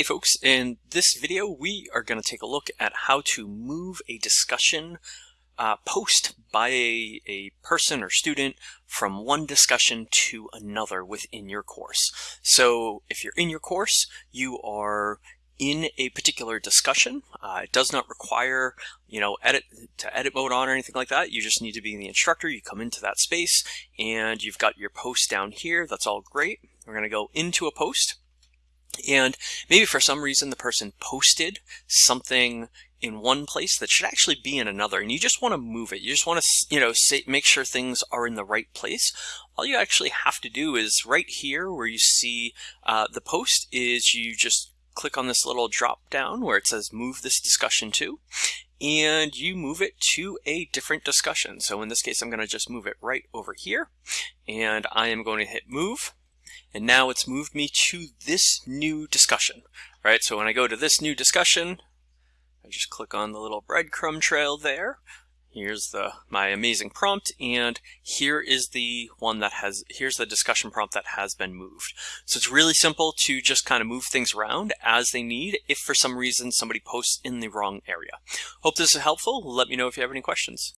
Hey folks, in this video we are going to take a look at how to move a discussion uh, post by a, a person or student from one discussion to another within your course. So if you're in your course, you are in a particular discussion. Uh, it does not require, you know, edit to edit mode on or anything like that. You just need to be the instructor. You come into that space and you've got your post down here. That's all great. We're going to go into a post. And maybe for some reason the person posted something in one place that should actually be in another and you just want to move it. You just want to you know say, make sure things are in the right place. All you actually have to do is right here where you see uh, the post is you just click on this little drop down where it says move this discussion to and you move it to a different discussion. So in this case I'm going to just move it right over here and I am going to hit move and now it's moved me to this new discussion, right? So when I go to this new discussion, I just click on the little breadcrumb trail there. Here's the my amazing prompt, and here is the one that has, here's the discussion prompt that has been moved. So it's really simple to just kind of move things around as they need if for some reason somebody posts in the wrong area. Hope this is helpful. Let me know if you have any questions.